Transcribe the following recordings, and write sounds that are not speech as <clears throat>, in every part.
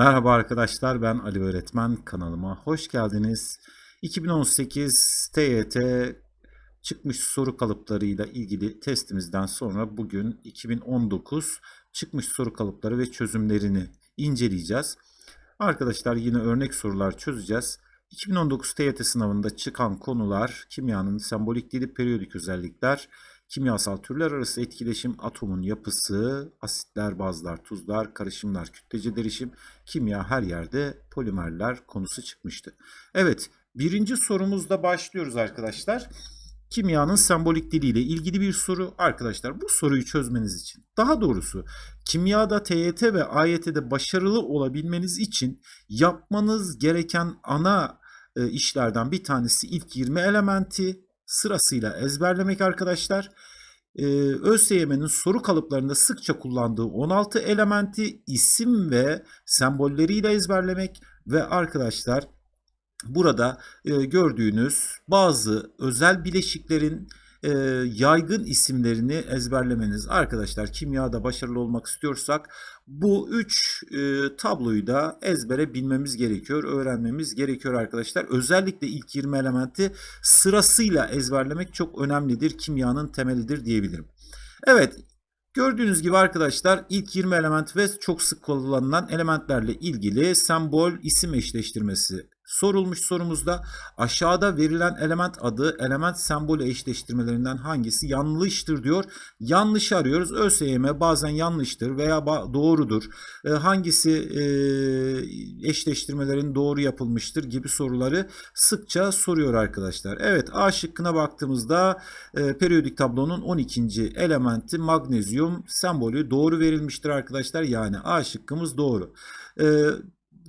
Merhaba arkadaşlar ben Ali Öğretmen kanalıma hoş geldiniz. 2018 TYT çıkmış soru kalıplarıyla ilgili testimizden sonra bugün 2019 çıkmış soru kalıpları ve çözümlerini inceleyeceğiz. Arkadaşlar yine örnek sorular çözeceğiz. 2019 TYT sınavında çıkan konular kimyanın sembolik dili, periyodik özellikler, kimyasal türler arası etkileşim, atomun yapısı, asitler, bazlar, tuzlar, karışımlar, kütlece derişim, kimya her yerde polimerler konusu çıkmıştı. Evet, birinci sorumuzda başlıyoruz arkadaşlar. Kimyanın sembolik diliyle ilgili bir soru. Arkadaşlar bu soruyu çözmeniz için, daha doğrusu kimyada TYT ve AYT'de başarılı olabilmeniz için yapmanız gereken ana e, işlerden bir tanesi ilk 20 elementi sırasıyla ezberlemek arkadaşlar. Ee, ÖSYM'nin soru kalıplarında sıkça kullandığı 16 elementi isim ve sembolleriyle ezberlemek ve arkadaşlar burada e, gördüğünüz bazı özel bileşiklerin e, yaygın isimlerini ezberlemeniz. Arkadaşlar kimyada başarılı olmak istiyorsak bu üç e, tabloyu da ezbere bilmemiz gerekiyor, öğrenmemiz gerekiyor arkadaşlar. Özellikle ilk 20 elementi sırasıyla ezberlemek çok önemlidir, kimyanın temelidir diyebilirim. Evet, Gördüğünüz gibi arkadaşlar ilk 20 element ve çok sık kullanılan elementlerle ilgili sembol isim eşleştirmesi sorulmuş sorumuzda aşağıda verilen element adı element sembolü eşleştirmelerinden hangisi yanlıştır diyor. Yanlış arıyoruz. ÖSYM bazen yanlıştır veya doğrudur. E, hangisi e, eşleştirmelerin doğru yapılmıştır gibi soruları sıkça soruyor arkadaşlar. Evet A şıkkına baktığımızda e, periyodik tablonun 12. elementi magnezyum sembolü doğru verilmiştir arkadaşlar. Yani A şıkkımız doğru. E,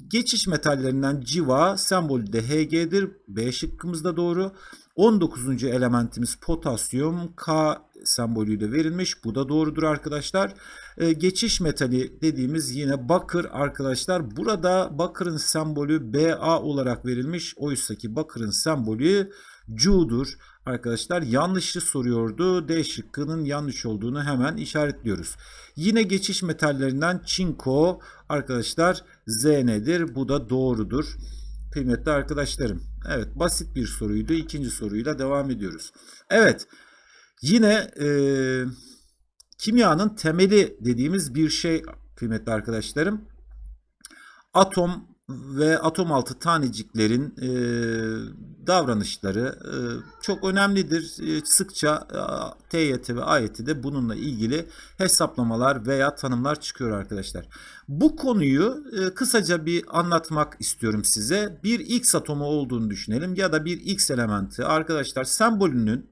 Geçiş metallerinden civa sembolü de Hg'dir. B şıkkımızda doğru. 19. elementimiz potasyum K sembolüyle verilmiş. Bu da doğrudur arkadaşlar. Ee, geçiş metali dediğimiz yine bakır arkadaşlar. Burada bakırın sembolü Ba olarak verilmiş. Oysa ki bakırın sembolü Cu'dur. Arkadaşlar yanlışı soruyordu. D şıkkının yanlış olduğunu hemen işaretliyoruz. Yine geçiş metallerinden çinko arkadaşlar Z? Bu da doğrudur. Kıymetli arkadaşlarım. Evet basit bir soruydu. İkinci soruyla devam ediyoruz. Evet yine e, kimyanın temeli dediğimiz bir şey kıymetli arkadaşlarım. Atom ve atom altı taneciklerin e, davranışları e, çok önemlidir. E, sıkça e, TYT ve AYT'de bununla ilgili hesaplamalar veya tanımlar çıkıyor arkadaşlar. Bu konuyu e, kısaca bir anlatmak istiyorum size. Bir X atomu olduğunu düşünelim ya da bir X elementi. Arkadaşlar sembolünün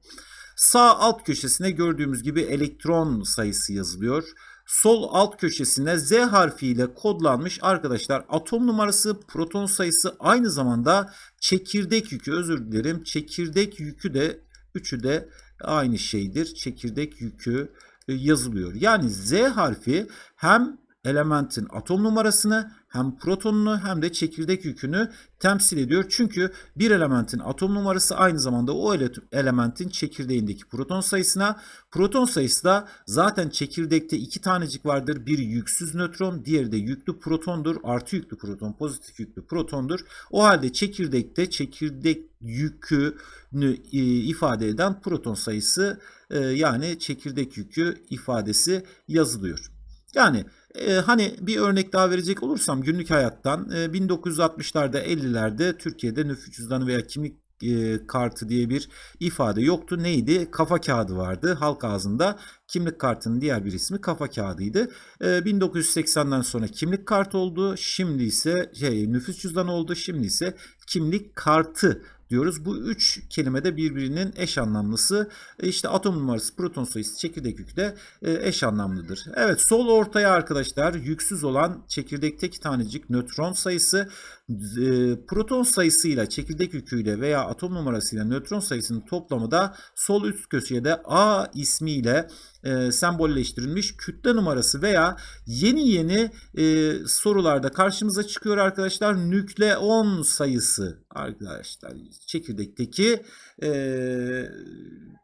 sağ alt köşesine gördüğümüz gibi elektron sayısı yazılıyor sol alt köşesine Z harfiyle kodlanmış arkadaşlar. Atom numarası proton sayısı aynı zamanda çekirdek yükü. Özür dilerim. Çekirdek yükü de üçü de aynı şeydir. Çekirdek yükü e, yazılıyor. Yani Z harfi hem elementin atom numarasını hem protonunu hem de çekirdek yükünü temsil ediyor. Çünkü bir elementin atom numarası aynı zamanda o elementin çekirdeğindeki proton sayısına. Proton sayısı da zaten çekirdekte iki tanecik vardır. Bir yüksüz nötron, diğeri de yüklü protondur. Artı yüklü proton, pozitif yüklü protondur. O halde çekirdekte çekirdek yükünü e, ifade eden proton sayısı e, yani çekirdek yükü ifadesi yazılıyor. Yani e, hani bir örnek daha verecek olursam günlük hayattan e, 1960'larda 50'lerde Türkiye'de nüfus cüzdanı veya kimlik e, kartı diye bir ifade yoktu. Neydi? Kafa kağıdı vardı halk ağzında. Kimlik kartının diğer bir ismi kafa kağıdıydı. E, 1980'den sonra kimlik kartı oldu. Şimdi ise şey, nüfus cüzdanı oldu. Şimdi ise kimlik kartı diyoruz. Bu üç kelime de birbirinin eş anlamlısı. E, işte atom numarası, proton sayısı, çekirdek yükü de e, eş anlamlıdır. Evet sol ortaya arkadaşlar yüksüz olan çekirdekteki tanecik nötron sayısı e, proton sayısıyla çekirdek yüküyle veya atom numarasıyla nötron sayısının toplamı da sol üst köşeye de A ismiyle e, sembolleştirilmiş kütle numarası veya yeni yeni e, sorularda karşımıza çıkıyor arkadaşlar nükleon sayısı arkadaşlar çekirdekteki e,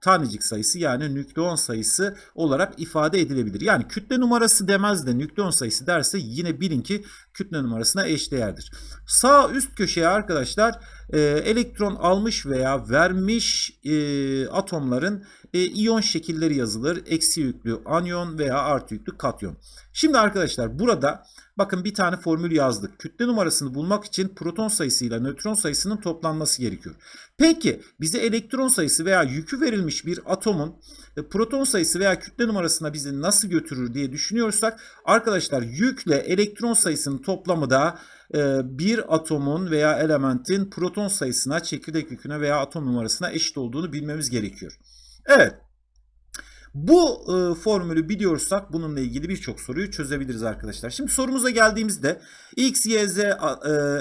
tanecik sayısı yani nükleon sayısı olarak ifade edilebilir. Yani kütle numarası demez de nükleon sayısı derse yine bilin ki kütle numarasına eşdeğerdir. Sağ üst köşeye arkadaşlar e, elektron almış veya vermiş e, atomların e, iyon şekilleri yazılır. Eksi yüklü anyon veya artı yüklü katyon. Şimdi arkadaşlar burada bakın bir tane formül yazdık. Kütle numarasını bulmak için proton sayısıyla nötron sayısının toplanması gerekiyor. Peki bize elektron sayısı veya yükü verilmiş bir atomun e, proton sayısı veya kütle numarasına bizi nasıl götürür diye düşünüyorsak arkadaşlar yükle elektron sayısının toplamı da e, bir atomun veya elementin proton sayısına, çekirdek yüküne veya atom numarasına eşit olduğunu bilmemiz gerekiyor. Evet. Bu e, formülü biliyorsak bununla ilgili birçok soruyu çözebiliriz arkadaşlar. Şimdi sorumuza geldiğimizde X, Y, Z e,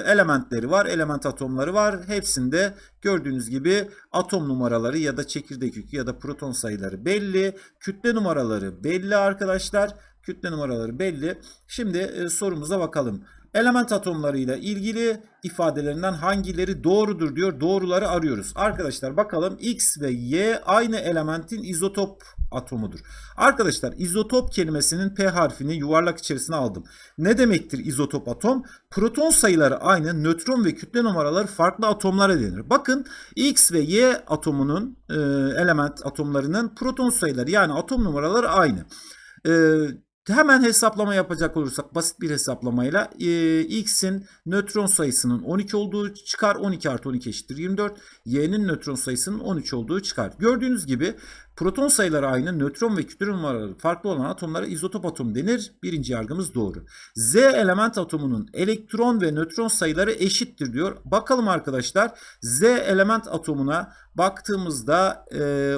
elementleri var, element atomları var. Hepsinde gördüğünüz gibi atom numaraları ya da çekirdek yükü ya da proton sayıları belli. Kütle numaraları belli arkadaşlar. Kütle numaraları belli. Şimdi e, sorumuza bakalım. Element atomlarıyla ilgili ifadelerinden hangileri doğrudur diyor. Doğruları arıyoruz. Arkadaşlar bakalım X ve Y aynı elementin izotop atomudur. Arkadaşlar izotop kelimesinin P harfini yuvarlak içerisine aldım. Ne demektir izotop atom? Proton sayıları aynı, nötron ve kütle numaraları farklı atomlara denir. Bakın X ve Y atomunun e, element atomlarının proton sayıları yani atom numaraları aynı. E, Hemen hesaplama yapacak olursak basit bir hesaplamayla e, x'in nötron sayısının 12 olduğu çıkar. 12 artı 12 eşittir 24. y'nin nötron sayısının 13 olduğu çıkar. Gördüğünüz gibi proton sayıları aynı, nötron ve kütle numaraları farklı olan atomlara izotop atom denir. Birinci yargımız doğru. Z element atomunun elektron ve nötron sayıları eşittir diyor. Bakalım arkadaşlar Z element atomuna baktığımızda e,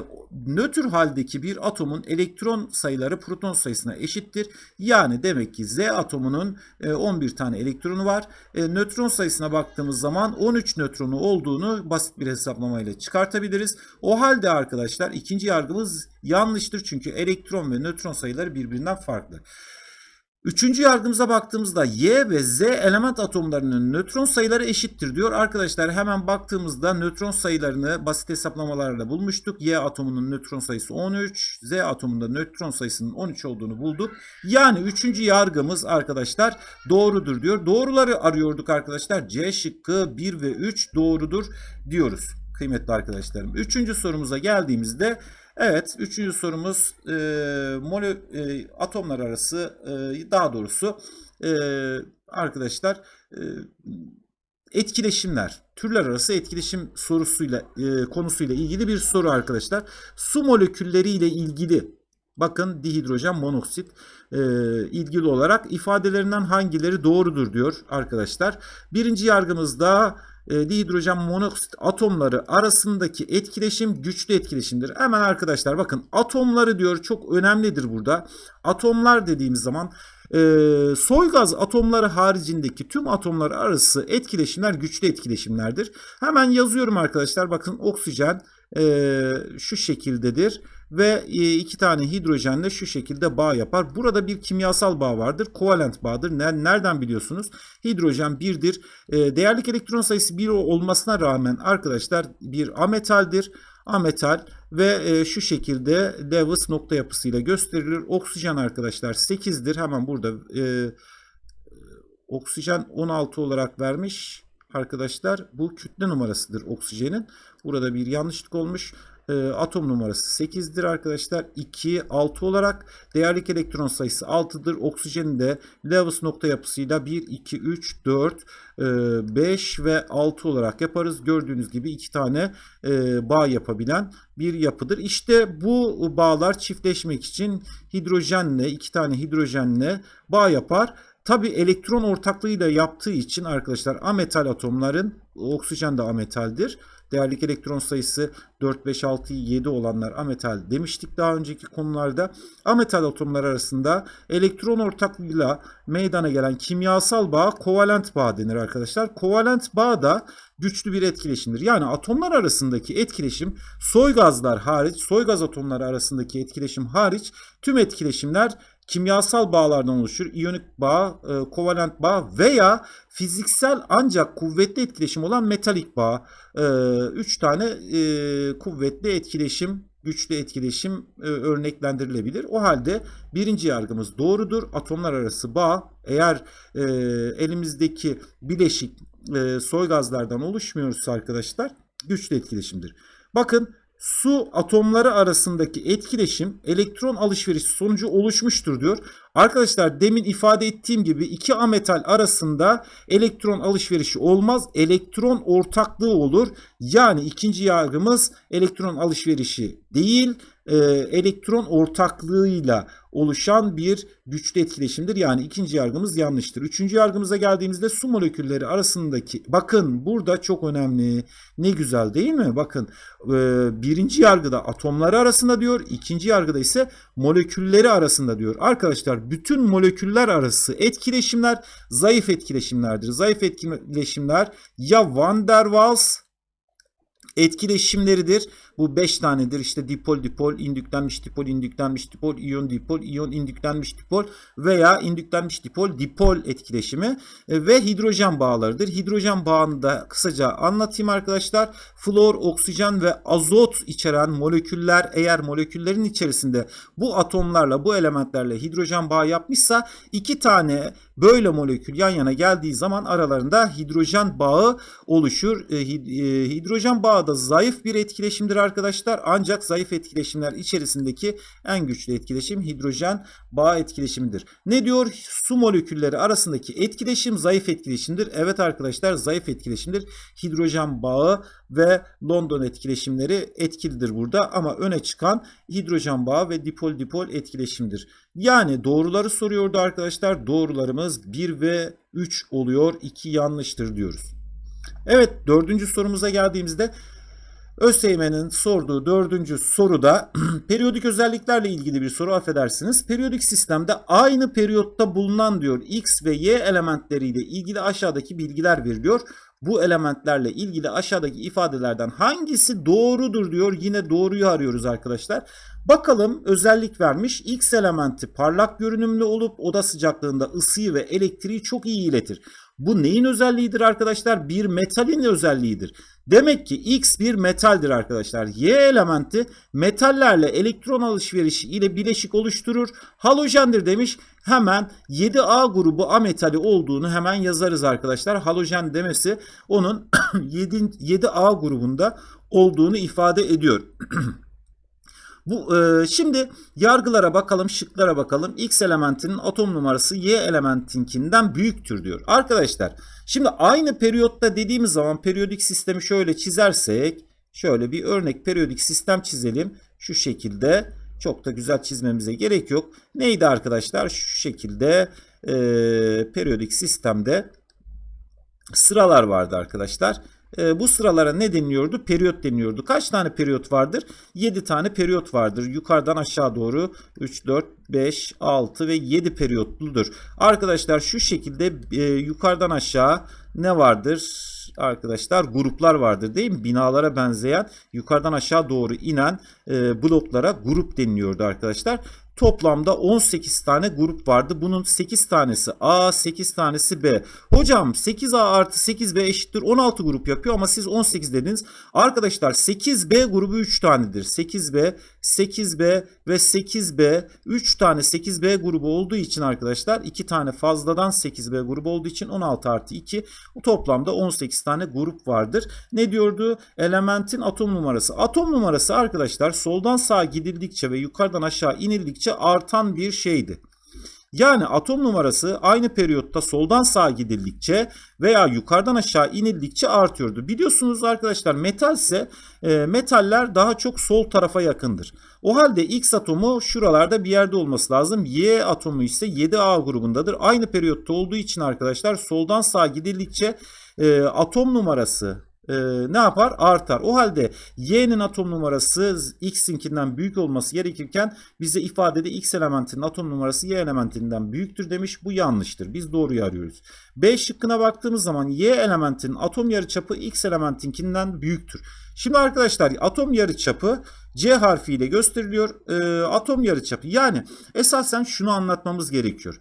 nötr haldeki bir atomun elektron sayıları proton sayısına eşittir. Yani demek ki Z atomunun e, 11 tane elektronu var. E, nötron sayısına baktığımız zaman 13 nötronu olduğunu basit bir hesaplamayla çıkartabiliriz. O halde arkadaşlar ikinci yargımız yanlıştır. Çünkü elektron ve nötron sayıları birbirinden farklı. Üçüncü yargımıza baktığımızda Y ve Z element atomlarının nötron sayıları eşittir diyor. Arkadaşlar hemen baktığımızda nötron sayılarını basit hesaplamalarla bulmuştuk. Y atomunun nötron sayısı 13, Z atomunda nötron sayısının 13 olduğunu bulduk. Yani üçüncü yargımız arkadaşlar doğrudur diyor. Doğruları arıyorduk arkadaşlar. C şıkkı 1 ve 3 doğrudur diyoruz kıymetli arkadaşlarım. Üçüncü sorumuza geldiğimizde Evet, üçüncü sorumuz e, molü, e, atomlar arası e, daha doğrusu e, arkadaşlar e, etkileşimler, türler arası etkileşim sorusuyla e, konusuyla ilgili bir soru arkadaşlar. Su molekülleri ile ilgili bakın dihidrojen monoksit e, ilgili olarak ifadelerinden hangileri doğrudur diyor arkadaşlar. Birinci yargımızda e, dihidrojen monoksit atomları arasındaki etkileşim güçlü etkileşimdir. Hemen arkadaşlar bakın atomları diyor çok önemlidir burada. Atomlar dediğimiz zaman e, soy gaz atomları haricindeki tüm atomlar arası etkileşimler güçlü etkileşimlerdir. Hemen yazıyorum arkadaşlar bakın oksijen e, şu şekildedir ve e, iki tane hidrojenle şu şekilde bağ yapar. Burada bir kimyasal bağ vardır. Kovalent bağdır. Nereden biliyorsunuz? Hidrojen birdir. E, değerlik elektron sayısı 1 olmasına rağmen arkadaşlar bir ametaldir. Ametal ve e, şu şekilde Lewis nokta yapısıyla gösterilir. Oksijen arkadaşlar 8'dir. Hemen burada oksijen 16 olarak vermiş arkadaşlar. Bu kütle numarasıdır oksijenin. Burada bir yanlışlık olmuş. E, atom numarası 8'dir arkadaşlar. 2, 6 olarak değerlik elektron sayısı 6'dır. Oksijenin de Lewis nokta yapısıyla 1, 2, 3, 4, e, 5 ve 6 olarak yaparız. Gördüğünüz gibi iki tane e, bağ yapabilen bir yapıdır. İşte bu bağlar çiftleşmek için hidrojenle iki tane hidrojenle bağ yapar. Tabi elektron ortaklığıyla yaptığı için arkadaşlar ametal atomların oksijen de ametaldir. Değerlik elektron sayısı 4, 5, 6, 7 olanlar ametal demiştik daha önceki konularda. Ametal atomlar arasında elektron ortaklığıyla meydana gelen kimyasal bağ kovalent bağ denir arkadaşlar. Kovalent bağ da güçlü bir etkileşimdir. Yani atomlar arasındaki etkileşim soy gazlar hariç, soy gaz atomları arasındaki etkileşim hariç tüm etkileşimler kimyasal bağlardan oluşur. İyonik bağ, e, kovalent bağ veya fiziksel ancak kuvvetli etkileşim olan metalik bağ. E, üç tane e, kuvvetli etkileşim güçlü etkileşim e, örneklendirilebilir. O halde birinci yargımız doğrudur. Atomlar arası bağ eğer e, elimizdeki bileşik e, soy gazlardan oluşmuyorsa arkadaşlar güçlü etkileşimdir. Bakın su atomları arasındaki etkileşim elektron alışverişi sonucu oluşmuştur diyor. Arkadaşlar demin ifade ettiğim gibi iki ametal arasında elektron alışverişi olmaz. Elektron ortaklığı olur. Yani ikinci yargımız elektron alışverişi değil e, elektron ortaklığıyla oluşan bir güçlü etkileşimdir. Yani ikinci yargımız yanlıştır. Üçüncü yargımıza geldiğimizde su molekülleri arasındaki bakın burada çok önemli. Ne güzel değil mi? Bakın e, birinci yargıda atomları arasında diyor. ikinci yargıda ise molekülleri arasında diyor. Arkadaşlar bütün moleküller arası etkileşimler zayıf etkileşimlerdir. Zayıf etkileşimler ya Van der Waals etkileşimleridir. Bu 5 tanedir. İşte dipol dipol, indüklenmiş dipol, indüklenmiş dipol, iyon dipol, iyon indüklenmiş dipol veya indüklenmiş dipol, dipol etkileşimi e, ve hidrojen bağlarıdır. Hidrojen bağını da kısaca anlatayım arkadaşlar. Flor, oksijen ve azot içeren moleküller eğer moleküllerin içerisinde bu atomlarla, bu elementlerle hidrojen bağı yapmışsa iki tane böyle molekül yan yana geldiği zaman aralarında hidrojen bağı oluşur. E, e, hidrojen bağı da zayıf bir etkileşimdir arkadaşlar. Ancak zayıf etkileşimler içerisindeki en güçlü etkileşim hidrojen bağ etkileşimidir. Ne diyor? Su molekülleri arasındaki etkileşim zayıf etkileşimdir. Evet arkadaşlar zayıf etkileşimdir. Hidrojen bağı ve London etkileşimleri etkilidir burada ama öne çıkan hidrojen bağı ve dipol dipol etkileşimdir. Yani doğruları soruyordu arkadaşlar. Doğrularımız 1 ve 3 oluyor. 2 yanlıştır diyoruz. Evet dördüncü sorumuza geldiğimizde ÖSYM'nin sorduğu dördüncü soruda <clears throat> periyodik özelliklerle ilgili bir soru affedersiniz. Periyodik sistemde aynı periyotta bulunan diyor X ve Y elementleriyle ilgili aşağıdaki bilgiler veriliyor. Bu elementlerle ilgili aşağıdaki ifadelerden hangisi doğrudur diyor. Yine doğruyu arıyoruz arkadaşlar. Bakalım özellik vermiş. X elementi parlak görünümlü olup oda sıcaklığında ısıyı ve elektriği çok iyi iletir. Bu neyin özelliğidir arkadaşlar? Bir metalin özelliğidir. Demek ki X bir metaldir arkadaşlar. Y elementi metallerle elektron alışverişi ile bileşik oluşturur. Halojendir demiş. Hemen 7A grubu ametali olduğunu hemen yazarız arkadaşlar. Halojen demesi onun <clears throat> 7, 7A grubunda olduğunu ifade ediyor. <clears throat> Bu e, şimdi yargılara bakalım, şıklara bakalım. X elementinin atom numarası Y elementinkinden büyüktür diyor. Arkadaşlar, şimdi aynı periyotta dediğimiz zaman periyodik sistemi şöyle çizersek, şöyle bir örnek periyodik sistem çizelim. Şu şekilde çok da güzel çizmemize gerek yok. Neydi arkadaşlar? Şu şekilde e, periyodik sistemde sıralar vardı arkadaşlar. E, bu sıralara ne deniliyordu? Periyot deniliyordu. Kaç tane periyot vardır? 7 tane periyot vardır. Yukarıdan aşağı doğru 3, 4, 5, 6 ve 7 periyotludur. Arkadaşlar şu şekilde e, yukarıdan aşağı ne vardır? arkadaşlar gruplar vardır değil mi? Binalara benzeyen yukarıdan aşağı doğru inen e, bloklara grup deniliyordu arkadaşlar. Toplamda 18 tane grup vardı. Bunun 8 tanesi A, 8 tanesi B. Hocam 8A artı 8B eşittir 16 grup yapıyor ama siz 18 dediniz. Arkadaşlar 8B grubu 3 tanedir. 8B, 8B ve 8B 3 tane 8B grubu olduğu için arkadaşlar 2 tane fazladan 8B grubu olduğu için 16 artı 2 toplamda 18 tane grup vardır. Ne diyordu? Elementin atom numarası. Atom numarası arkadaşlar soldan sağa gidildikçe ve yukarıdan aşağı inildikçe artan bir şeydi. Yani atom numarası aynı periyotta soldan sağa gidildikçe veya yukarıdan aşağı inildikçe artıyordu. Biliyorsunuz arkadaşlar metal ise e, metaller daha çok sol tarafa yakındır. O halde X atomu şuralarda bir yerde olması lazım. Y atomu ise 7A grubundadır. Aynı periyotta olduğu için arkadaşlar soldan sağa gidildikçe e, atom numarası e, ne yapar? Artar. O halde y'nin atom numarası x'inkinden büyük olması gerekirken bize ifadede x elementinin atom numarası y elementinden büyüktür demiş. Bu yanlıştır. Biz doğruyu arıyoruz. B şıkkına baktığımız zaman y elementinin atom yarıçapı x elementinkinden büyüktür. Şimdi arkadaşlar atom yarıçapı C harfiyle gösteriliyor. E, atom yarıçapı yani esasen şunu anlatmamız gerekiyor.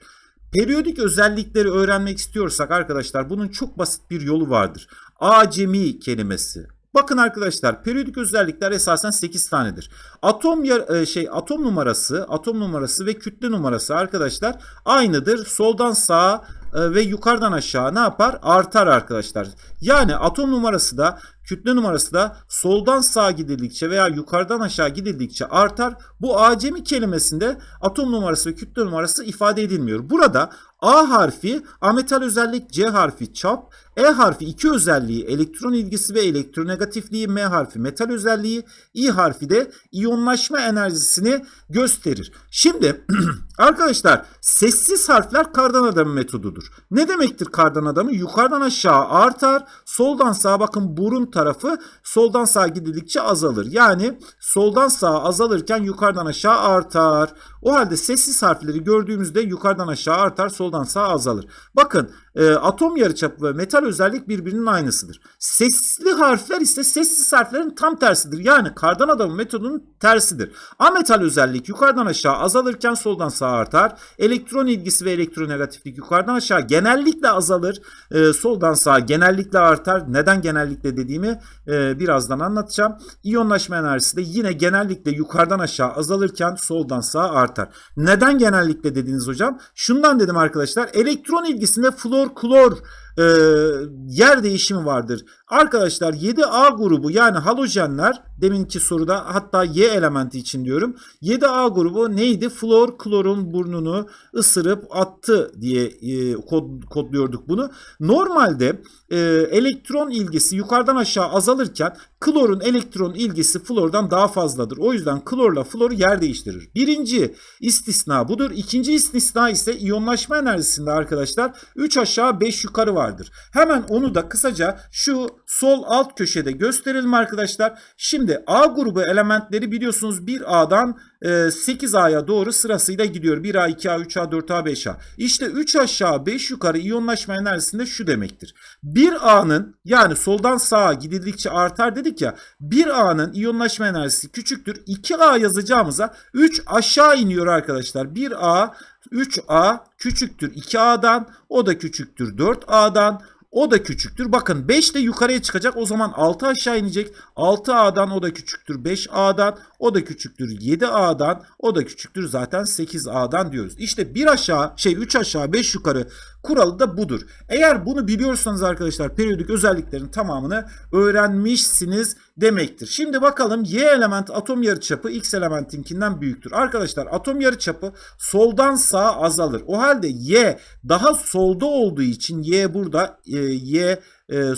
Periyodik özellikleri öğrenmek istiyorsak arkadaşlar bunun çok basit bir yolu vardır. Acemi kelimesi. Bakın arkadaşlar periyodik özellikler esasen 8 tanedir. Atom e, şey atom numarası, atom numarası ve kütle numarası arkadaşlar aynıdır. Soldan sağa e, ve yukarıdan aşağı ne yapar? Artar arkadaşlar. Yani atom numarası da kütle numarası da soldan sağa gidildikçe veya yukarıdan aşağı gidildikçe artar. Bu acemi kelimesinde atom numarası ve kütle numarası ifade edilmiyor. Burada A harfi ametal özellik, C harfi çap, E harfi iki özelliği elektron ilgisi ve elektronegatifliği, M harfi metal özelliği, İ harfi de iyonlaşma enerjisini gösterir. Şimdi <clears throat> arkadaşlar sessiz harfler kardan adamı metodudur. Ne demektir kardan adamı? Yukarıdan aşağı artar, soldan sağa bakın burun tarafı soldan sağa gidildikçe azalır. Yani soldan sağa azalırken yukarıdan aşağı artar. O halde sessiz harfleri gördüğümüzde yukarıdan aşağı artar, soldan sağa azalır. Bakın e, atom yarıçapı ve metal özellik birbirinin aynısıdır. Sesli harfler ise sessiz harflerin tam tersidir. Yani kardan adamı metodunun tersidir. Ametal özellik yukarıdan aşağı azalırken soldan sağa artar. Elektron ilgisi ve elektronegatiflik yukarıdan aşağı genellikle azalır. E, soldan sağa genellikle artar. Neden genellikle dediğimi e, birazdan anlatacağım. İyonlaşma enerjisi de yine genellikle yukarıdan aşağı azalırken soldan sağa artar. Neden genellikle dediniz hocam? Şundan dedim arkadaşlar. Elektron ilgisinde flor klor e, yer değişimi vardır. Arkadaşlar 7A grubu yani halojenler deminki soruda hatta Y elementi için diyorum. 7A grubu neydi? Flor klorun burnunu ısırıp attı diye e, kod, kodluyorduk bunu. Normalde e, elektron ilgisi yukarıdan aşağı azalırken klorun elektron ilgisi flordan daha fazladır. O yüzden klorla floru yer değiştirir. Birinci istisna budur. İkinci istisna ise iyonlaşma enerjisinde arkadaşlar 3 aşağı 5 yukarı vardır. Hemen onu da kısaca şu sol alt köşede gösterelim arkadaşlar. Şimdi A grubu elementleri biliyorsunuz 1A'dan 8A'ya doğru sırasıyla gidiyor. 1A, 2A, 3A, 4A, 5A. İşte 3 aşağı 5 yukarı iyonlaşma enerjisinde şu demektir. 1A'nın yani soldan sağa gidildikçe artar dedik ya 1A'nın iyonlaşma enerjisi küçüktür. 2A yazacağımıza 3 aşağı iniyor arkadaşlar. 1A 3A küçüktür 2A'dan o da küçüktür 4A'dan o da küçüktür. Bakın 5 de yukarıya çıkacak. O zaman 6 aşağı inecek. 6A'dan o da küçüktür. 5A'dan o da küçüktür. 7A'dan o da küçüktür. Zaten 8A'dan diyoruz. İşte 1 aşağı şey 3 aşağı 5 yukarı kuralı da budur. Eğer bunu biliyorsanız arkadaşlar periyodik özelliklerin tamamını öğrenmişsiniz demektir. Şimdi bakalım Y element atom yarıçapı X elementinkinden büyüktür. Arkadaşlar atom yarıçapı soldan sağa azalır. O halde Y daha solda olduğu için Y burada e, Y e,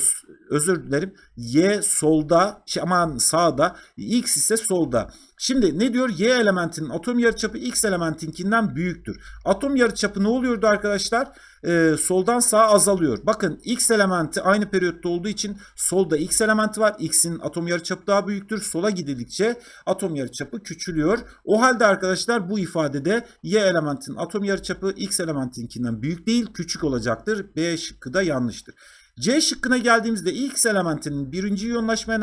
özür dilerim. Y solda, şey, aman sağda, X ise solda. Şimdi ne diyor? Y elementinin atom yarıçapı X elementinkinden büyüktür. Atom yarıçapı ne oluyordu arkadaşlar? Ee, soldan sağa azalıyor. Bakın X elementi aynı periyotta olduğu için solda X elementi var. X'in atom yarıçapı daha büyüktür. Sola gidildikçe atom yarıçapı küçülüyor. O halde arkadaşlar bu ifadede Y elementinin atom yarıçapı X elementinkinden büyük değil, küçük olacaktır. B şıkkı da yanlıştır. C şıkkına geldiğimizde X elementinin birinci iyonlaşma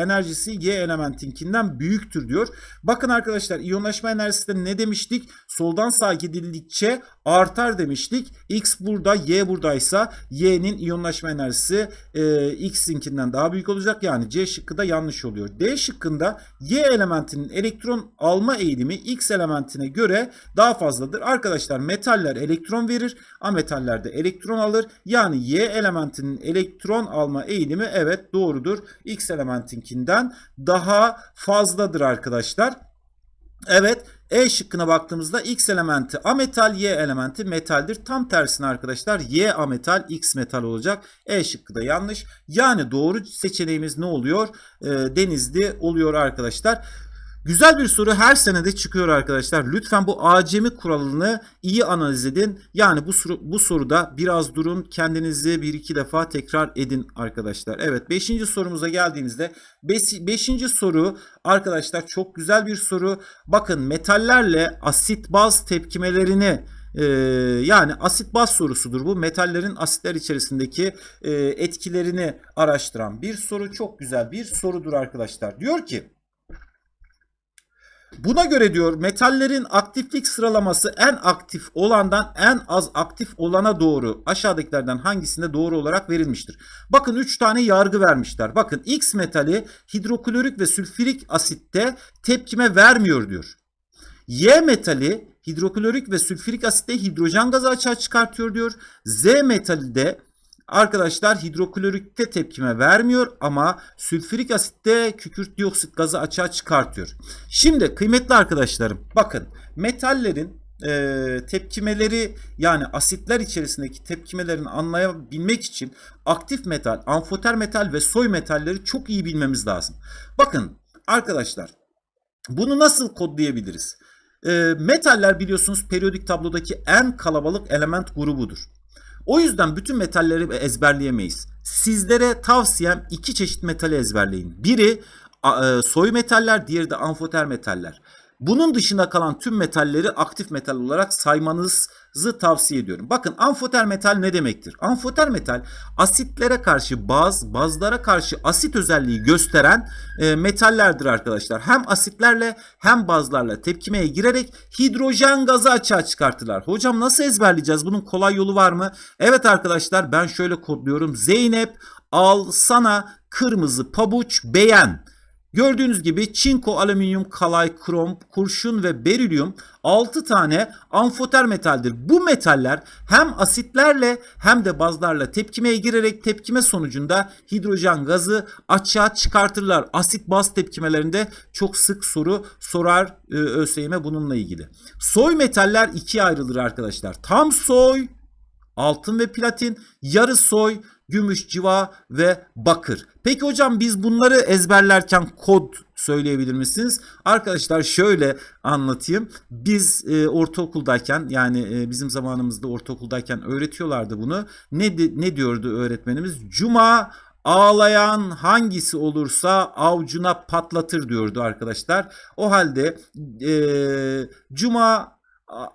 enerjisi Y elementinkinden büyüktür diyor. Bakın arkadaşlar iyonlaşma enerjisinde ne demiştik? Soldan sağa gidildikçe artar demiştik. X burada Y buradaysa Y'nin iyonlaşma enerjisi e, X'inkinden daha büyük olacak. Yani C şıkkı da yanlış oluyor. D şıkkında Y elementinin elektron alma eğilimi X elementine göre daha fazladır. Arkadaşlar metaller elektron verir. Ametaller de elektron alır. Yani Y elementi elementinin elektron alma eğilimi evet doğrudur. X elementinkinden daha fazladır arkadaşlar. Evet E şıkkına baktığımızda X elementi ametal, Y elementi metaldir. Tam tersine arkadaşlar Y ametal, X metal olacak. E şıkkı da yanlış. Yani doğru seçeneğimiz ne oluyor? E, denizli oluyor arkadaşlar. Güzel bir soru her senede çıkıyor arkadaşlar. Lütfen bu acemi kuralını iyi analiz edin. Yani bu, soru, bu soruda biraz durun kendinizi bir iki defa tekrar edin arkadaşlar. Evet 5. sorumuza geldiğimizde 5. soru arkadaşlar çok güzel bir soru. Bakın metallerle asit baz tepkimelerini ee, yani asit baz sorusudur bu. Metallerin asitler içerisindeki e, etkilerini araştıran bir soru. Çok güzel bir sorudur arkadaşlar. Diyor ki Buna göre diyor metallerin aktiflik sıralaması en aktif olandan en az aktif olana doğru aşağıdakilerden hangisinde doğru olarak verilmiştir? Bakın 3 tane yargı vermişler. Bakın X metali hidroklorik ve sülfürik asitte tepkime vermiyor diyor. Y metali hidroklorik ve sülfürik asitte hidrojen gazı açığa çıkartıyor diyor. Z metali de arkadaşlar hidroklorikte tepkime vermiyor ama sülfürik asitte kükürt dioksit gazı açığa çıkartıyor. Şimdi kıymetli arkadaşlarım bakın metallerin e, tepkimeleri yani asitler içerisindeki tepkimelerini anlayabilmek için aktif metal, amfoter metal ve soy metalleri çok iyi bilmemiz lazım. Bakın arkadaşlar bunu nasıl kodlayabiliriz? E, metaller biliyorsunuz periyodik tablodaki en kalabalık element grubudur. O yüzden bütün metalleri ezberleyemeyiz. Sizlere tavsiyem iki çeşit metali ezberleyin. Biri e, soy metaller, diğeri de amfoter metaller. Bunun dışında kalan tüm metalleri aktif metal olarak saymanızı tavsiye ediyorum. Bakın amfoter metal ne demektir? Amfoter metal asitlere karşı baz, bazlara karşı asit özelliği gösteren e, metallerdir arkadaşlar. Hem asitlerle hem bazlarla tepkimeye girerek hidrojen gazı açığa çıkartırlar. Hocam nasıl ezberleyeceğiz? Bunun kolay yolu var mı? Evet arkadaşlar ben şöyle kodluyorum. Zeynep al sana kırmızı pabuç beğen. Gördüğünüz gibi çinko, alüminyum, kalay, krom, kurşun ve berilyum 6 tane amfoter metaldir. Bu metaller hem asitlerle hem de bazlarla tepkimeye girerek tepkime sonucunda hidrojen gazı açığa çıkartırlar. Asit baz tepkimelerinde çok sık soru sorar e, ÖSYM bununla ilgili. Soy metaller ikiye ayrılır arkadaşlar. Tam soy altın ve platin, yarı soy, gümüş, civa ve bakır. Peki hocam biz bunları ezberlerken kod söyleyebilir misiniz? Arkadaşlar şöyle anlatayım. Biz e, ortaokuldayken yani e, bizim zamanımızda ortaokuldayken öğretiyorlardı bunu. Ne ne diyordu öğretmenimiz? Cuma ağlayan hangisi olursa avcuna patlatır diyordu arkadaşlar. O halde e, cuma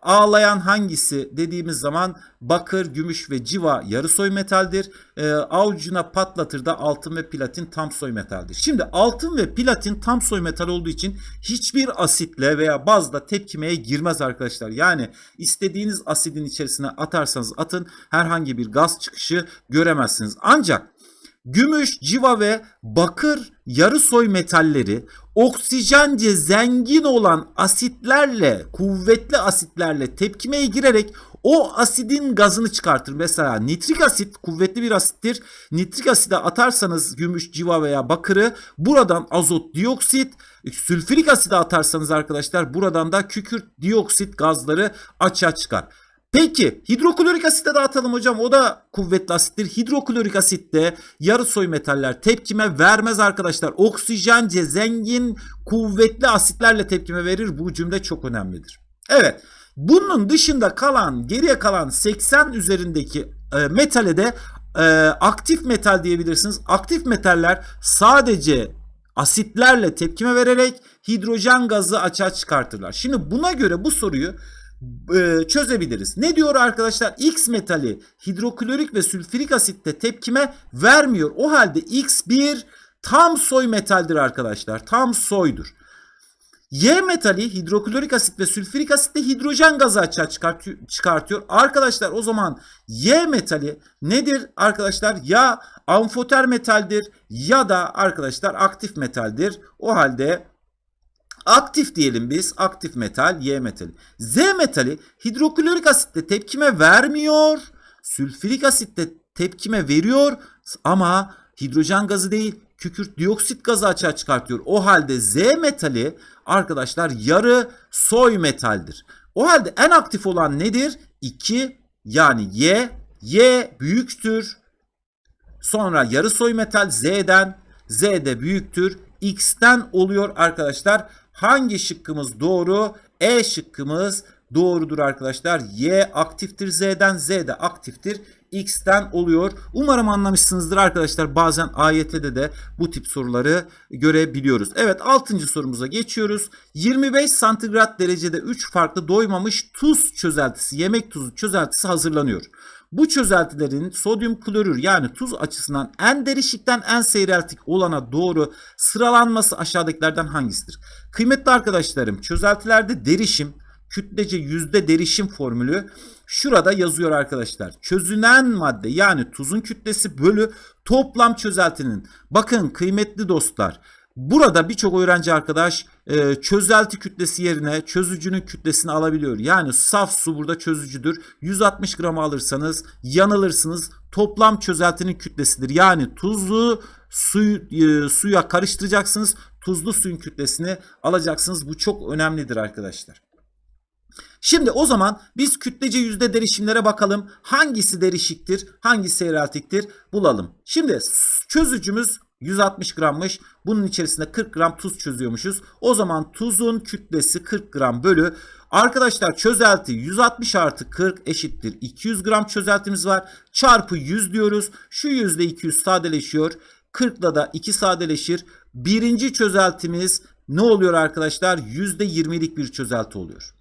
ağlayan hangisi dediğimiz zaman bakır, gümüş ve civa yarı soy metaldir. E, avucuna patlatır da altın ve platin tam soy metaldir. Şimdi altın ve platin tam soy metal olduğu için hiçbir asitle veya bazda tepkimeye girmez arkadaşlar. Yani istediğiniz asidin içerisine atarsanız atın herhangi bir gaz çıkışı göremezsiniz. Ancak Gümüş, civa ve bakır yarı soy metalleri oksijence zengin olan asitlerle, kuvvetli asitlerle tepkimeye girerek o asidin gazını çıkartır. Mesela nitrik asit kuvvetli bir asittir. Nitrik aside atarsanız gümüş, civa veya bakırı buradan azot dioksit, sülfürik aside atarsanız arkadaşlar buradan da kükürt dioksit gazları açığa çıkar. Peki hidroklorik asitte dağıtalım hocam. O da kuvvetli asittir. Hidroklorik asitte yarı soy metaller tepkime vermez arkadaşlar. Oksijence zengin kuvvetli asitlerle tepkime verir. Bu cümle çok önemlidir. Evet. Bunun dışında kalan geriye kalan 80 üzerindeki e, metale de e, aktif metal diyebilirsiniz. Aktif metaller sadece asitlerle tepkime vererek hidrojen gazı açığa çıkartırlar. Şimdi buna göre bu soruyu e, çözebiliriz. Ne diyor arkadaşlar? X metali hidroklorik ve sülfürik asitte tepkime vermiyor. O halde X1 tam soy metaldir arkadaşlar. Tam soydur. Y metali hidroklorik asit ve sülfürik asitte hidrojen gazı açığa çıkartıyor. Arkadaşlar o zaman Y metali nedir arkadaşlar? Ya amfoter metaldir ya da arkadaşlar aktif metaldir. O halde Aktif diyelim biz. Aktif metal Y metali. Z metali hidroklorik asitte tepkime vermiyor. Sülfürik asitte tepkime veriyor ama hidrojen gazı değil kükürt dioksit gazı açığa çıkartıyor. O halde Z metali arkadaşlar yarı soy metaldir. O halde en aktif olan nedir? 2 yani Y. Y büyüktür. Sonra yarı soy metal Z'den. Z de büyüktür. X'ten oluyor arkadaşlar. Hangi şıkkımız doğru? E şıkkımız doğrudur arkadaşlar. Y aktiftir Z'den, Z de aktiftir. X'ten oluyor. Umarım anlamışsınızdır arkadaşlar. Bazen AYT'de de bu tip soruları görebiliyoruz. Evet 6. sorumuza geçiyoruz. 25 santigrat derecede 3 farklı doymamış tuz çözeltisi, yemek tuzu çözeltisi hazırlanıyor. Bu çözeltilerin sodyum klorür yani tuz açısından en derişikten en seyreltik olana doğru sıralanması aşağıdakilerden hangisidir? Kıymetli arkadaşlarım çözeltilerde derişim kütlece yüzde derişim formülü şurada yazıyor arkadaşlar. Çözünen madde yani tuzun kütlesi bölü toplam çözeltinin. Bakın kıymetli dostlar Burada birçok öğrenci arkadaş e, çözelti kütlesi yerine çözücünün kütlesini alabiliyor. Yani saf su burada çözücüdür. 160 gram alırsanız yanılırsınız. Toplam çözeltinin kütlesidir. Yani tuzlu suyu, e, suya karıştıracaksınız. Tuzlu suyun kütlesini alacaksınız. Bu çok önemlidir arkadaşlar. Şimdi o zaman biz kütlece yüzde derişimlere bakalım. Hangisi derişiktir, hangisi seyreltiktir bulalım. Şimdi çözücümüz 160 grammış. Bunun içerisinde 40 gram tuz çözüyormuşuz. O zaman tuzun kütlesi 40 gram bölü. Arkadaşlar çözelti 160 artı 40 eşittir. 200 gram çözeltimiz var. Çarpı 100 diyoruz. Şu yüzde 200 sadeleşiyor. 40 ile da 2 sadeleşir. Birinci çözeltimiz ne oluyor arkadaşlar? %20'lik bir çözelti oluyor.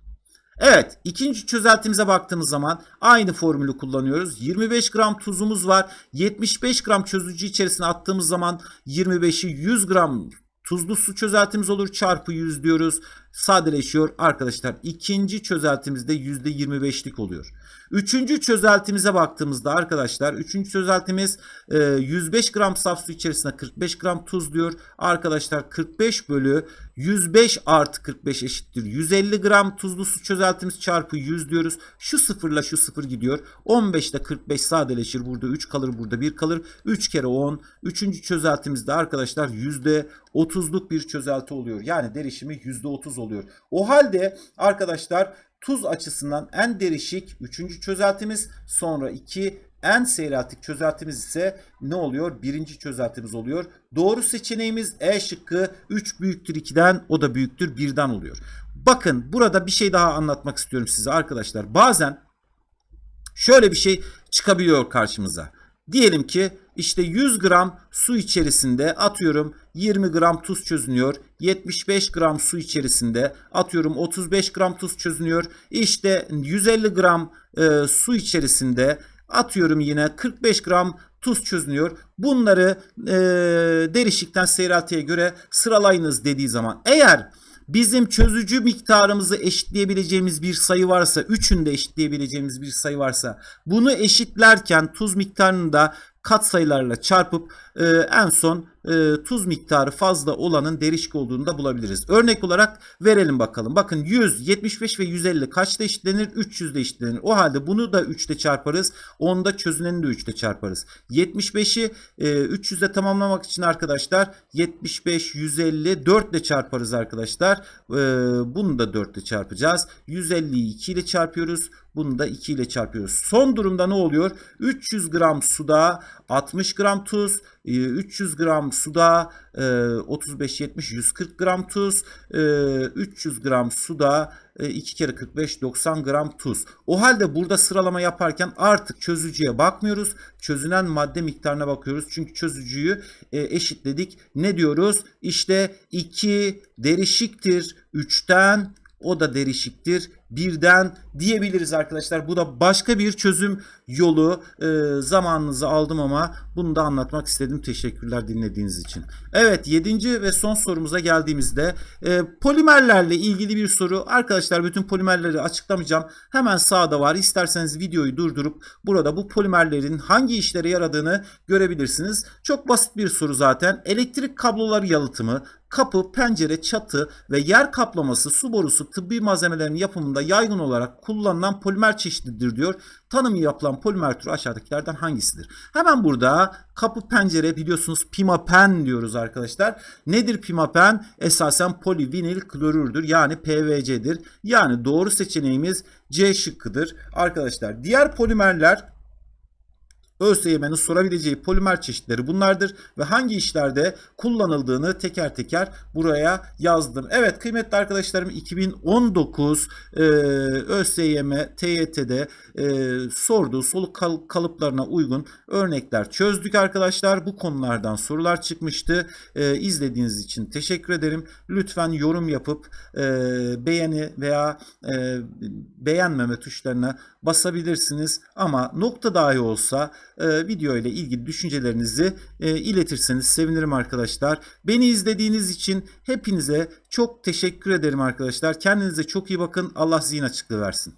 Evet ikinci çözeltimize baktığımız zaman aynı formülü kullanıyoruz. 25 gram tuzumuz var. 75 gram çözücü içerisine attığımız zaman 25'i 100 gram tuzlu su çözeltimiz olur. Çarpı 100 diyoruz. Sadeleşiyor. Arkadaşlar ikinci çözeltimizde %25'lik oluyor. Üçüncü çözeltimize baktığımızda arkadaşlar üçüncü çözeltimiz 105 gram saf su içerisinde 45 gram tuz diyor. Arkadaşlar 45 bölü 105 artı 45 eşittir. 150 gram tuzlu su çözeltimiz çarpı 100 diyoruz. Şu sıfırla şu sıfır gidiyor. 15 ile 45 sadeleşir. Burada 3 kalır burada 1 kalır. 3 kere 10. Üçüncü çözeltimizde arkadaşlar %30'luk bir çözelti oluyor. Yani derişimi %30 oluyor. O halde arkadaşlar tuz açısından en derişik 3. çözeltimiz sonra 2 en seyreltik çözeltimiz ise ne oluyor? Birinci çözeltimiz oluyor. Doğru seçeneğimiz E şıkkı 3 büyüktür 2'den o da büyüktür 1'den oluyor. Bakın burada bir şey daha anlatmak istiyorum size arkadaşlar. Bazen şöyle bir şey çıkabiliyor karşımıza. Diyelim ki işte 100 gram su içerisinde atıyorum 20 gram tuz çözünüyor. 75 gram su içerisinde atıyorum 35 gram tuz çözünüyor. İşte 150 gram e, su içerisinde atıyorum yine 45 gram tuz çözünüyor. Bunları e, derişikten seyreltiye göre sıralayınız dediği zaman eğer bizim çözücü miktarımızı eşitleyebileceğimiz bir sayı varsa, üçünü de eşitleyebileceğimiz bir sayı varsa bunu eşitlerken tuz miktarını da kat sayılarla çarpıp e, en son e, tuz miktarı fazla olanın derişik olduğunu da bulabiliriz. Örnek olarak verelim bakalım. Bakın 100, 75 ve 150 kaçta eşitlenir? 300 de eşitlenir. O halde bunu da 3 ile çarparız. Onu da çözüneni de 3 ile çarparız. 75'i e, 300 ile tamamlamak için arkadaşlar 75, 150 4 ile çarparız arkadaşlar. E, bunu da 4 ile çarpacağız. 150'yi 2 ile çarpıyoruz. Bunu da 2 ile çarpıyoruz. Son durumda ne oluyor? 300 gram suda 60 gram tuz, 300 gram suda 35 70 140 gram tuz 300 gram suda 2 kere 45 90 gram tuz. O halde burada sıralama yaparken artık çözücüye bakmıyoruz. Çözünen madde miktarına bakıyoruz. Çünkü çözücüyü eşitledik. Ne diyoruz? İşte 2 derişiktir 3'ten o da derişiktir birden diyebiliriz arkadaşlar. Bu da başka bir çözüm yolu. E, zamanınızı aldım ama bunu da anlatmak istedim. Teşekkürler dinlediğiniz için. Evet 7. ve son sorumuza geldiğimizde e, polimerlerle ilgili bir soru. Arkadaşlar bütün polimerleri açıklamayacağım. Hemen sağda var. İsterseniz videoyu durdurup burada bu polimerlerin hangi işlere yaradığını görebilirsiniz. Çok basit bir soru zaten. Elektrik kabloları yalıtımı, kapı, pencere, çatı ve yer kaplaması, su borusu, tıbbi malzemelerin yapımında yaygın olarak kullanılan polimer çeşididir diyor. Tanımı yapılan polimer türü aşağıdakilerden hangisidir? Hemen burada kapı pencere biliyorsunuz pimapen diyoruz arkadaşlar. Nedir pimapen? Esasen polivinil klorürdür yani PVC'dir. Yani doğru seçeneğimiz C şıkkıdır arkadaşlar. Diğer polimerler ÖSYM'nin sorabileceği polimer çeşitleri bunlardır ve hangi işlerde kullanıldığını teker teker buraya yazdım. Evet kıymetli arkadaşlarım 2019 e, ÖSYM TYT'de e, sorduğu soluk kal- kalıplarına uygun örnekler çözdük arkadaşlar. Bu konulardan sorular çıkmıştı. E, izlediğiniz için teşekkür ederim. Lütfen yorum yapıp e, beğeni veya e, beğenmeme tuşlarına basabilirsiniz. Ama nokta dahi olsa e, video ile ilgili düşüncelerinizi e, iletirseniz sevinirim arkadaşlar. Beni izlediğiniz için hepinize çok teşekkür ederim arkadaşlar. Kendinize çok iyi bakın. Allah zihin açıklığı versin.